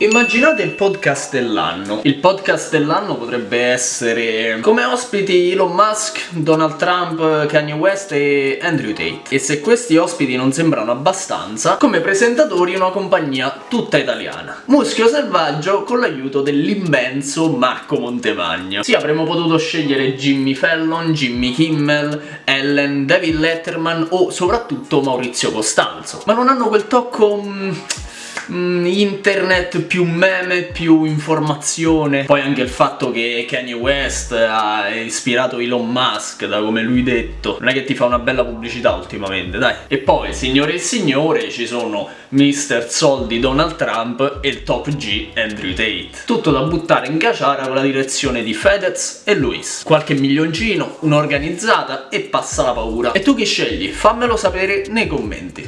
Immaginate il podcast dell'anno. Il podcast dell'anno potrebbe essere come ospiti Elon Musk, Donald Trump, Kanye West e Andrew Tate. E se questi ospiti non sembrano abbastanza, come presentatori una compagnia tutta italiana. Muschio Selvaggio con l'aiuto dell'immenso Marco Montemagno. Sì, avremmo potuto scegliere Jimmy Fallon, Jimmy Kimmel, Ellen, David Letterman o soprattutto Maurizio Costanzo. Ma non hanno quel tocco... Mm, mm, internet più meme, più informazione. Poi anche il fatto che Kanye West ha ispirato Elon Musk da come lui detto. Non è che ti fa una bella pubblicità ultimamente, dai. E poi, signore e signore, ci sono Mr. Soldi Donald Trump e il top G Andrew Tate. Tutto da buttare in caciara con la direzione di Fedez e Luis. Qualche milioncino, un'organizzata e passa la paura. E tu chi scegli? Fammelo sapere nei commenti